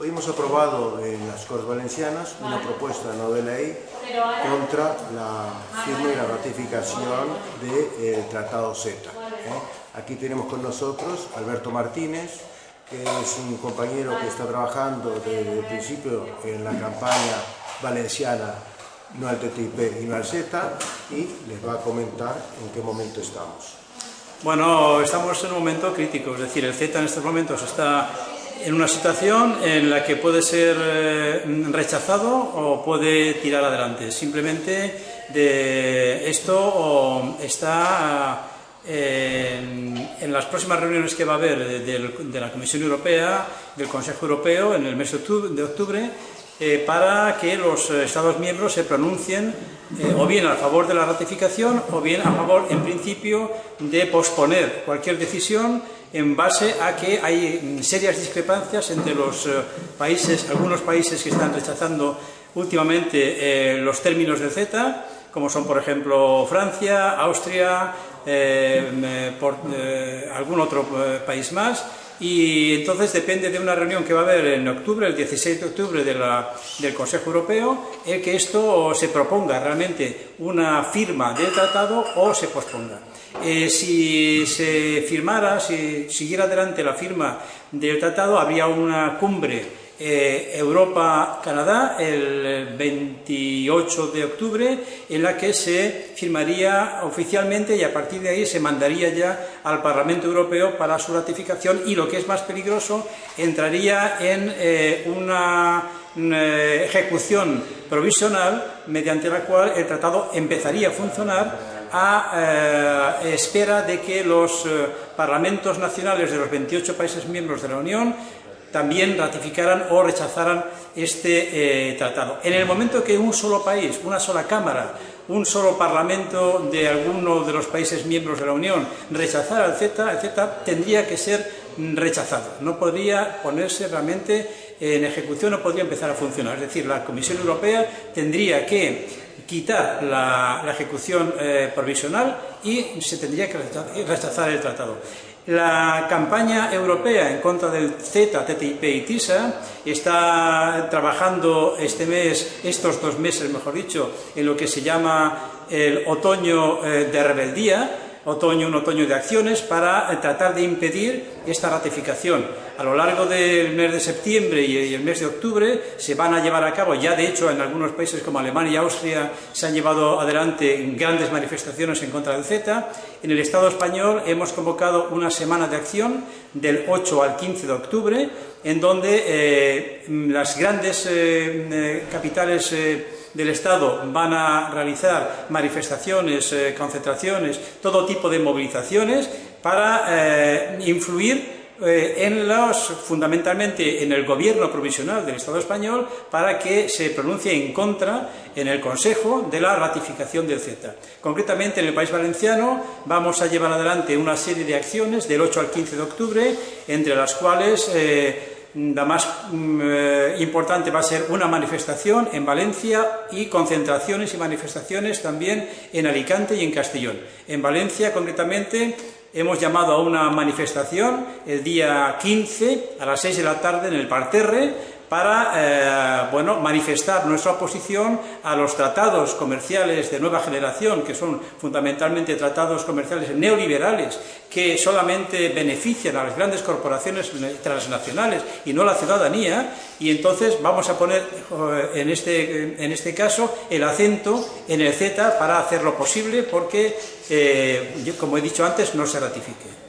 Hoy hemos aprobado en las Cortes Valencianas una propuesta no de ley contra la firma y la ratificación del Tratado CETA. ¿eh? Aquí tenemos con nosotros Alberto Martínez, que es un compañero que está trabajando desde el principio en la campaña valenciana no al TTIP y no al CETA y les va a comentar en qué momento estamos. Bueno, estamos en un momento crítico, es decir, el CETA en estos momentos está en una situación en la que puede ser eh, rechazado o puede tirar adelante. Simplemente de esto está en, las próximas reuniones que va a haber de, la Comisión Europea, del Consejo Europeo en el mes de octubre, eh, para que los Estados miembros se pronuncien eh, o bien a favor de la ratificación o bien a favor, en principio, de posponer cualquier decisión en base a que hay serias discrepancias entre los eh, países, algunos países que están rechazando últimamente eh, los términos del CETA, como son por ejemplo Francia, Austria, eh, algún otro país más, y entonces depende de una reunión que va a haber en octubre, el 16 de octubre del Consejo Europeo, el que esto se proponga realmente una firma del tratado o se posponga. Eh, si se firmara, si siguiera adelante la firma del tratado, habría una cumbre eh, Europa-Canadá el 28 de octubre, en la que se firmaría oficialmente y a partir de ahí se mandaría ya al Parlamento Europeo para su ratificación y lo que es más peligroso, entraría en eh, una ejecución provisional mediante la cual el tratado empezaría a funcionar a eh, espera de que los eh, parlamentos nacionales de los 28 países miembros de la Unión también ratificaran o rechazaran este eh, tratado. En el momento que un solo país, una sola Cámara, un solo Parlamento de alguno de los países miembros de la Unión rechazara el CETA, el tendría que ser rechazado. No podría ponerse realmente en ejecución, no podría empezar a funcionar. Es decir, la Comisión Europea tendría que quitar la, ejecución eh, provisional y se tendría que rechazar el tratado. La campaña europea en contra del CETA, TTIP y TISA está trabajando este mes, estos dos meses mejor dicho, en lo que se llama el otoño eh, de rebeldía, otoño, un otoño de acciones para eh, tratar de impedir esta ratificación. A lo largo del mes de septiembre y el mes de octubre se van a llevar a cabo, ya de hecho en algunos países como Alemania y Austria se han llevado adelante grandes manifestaciones en contra del CETA. En el Estado español hemos convocado una semana de acción del 8 al 15 de octubre, en donde eh, las grandes eh, capitales del Estado van a realizar manifestaciones, eh, concentraciones, todo tipo de movilizaciones para eh, influir eh, en los, fundamentalmente en el gobierno provisional del Estado español para que se pronuncie en contra en el Consejo de la ratificación del CETA. Concretamente en el País Valenciano vamos a llevar adelante una serie de acciones del 8 al 15 de octubre, entre las cuales la más mm, eh, importante va a ser una manifestación en Valencia y concentraciones y manifestaciones también en Alicante y en Castellón. En Valencia, concretamente, hemos llamado a una manifestación el día 15 a las 6 de la tarde en el Parterre para eh, bueno, manifestar nuestra oposición a los tratados comerciales de nueva generación, que son fundamentalmente tratados comerciales neoliberales, que solamente benefician a las grandes corporaciones transnacionales y no a la ciudadanía, y entonces vamos a poner eh, en este, en este caso el acento en el Z para hacer lo posible porque, eh, como he dicho antes, no se ratifique.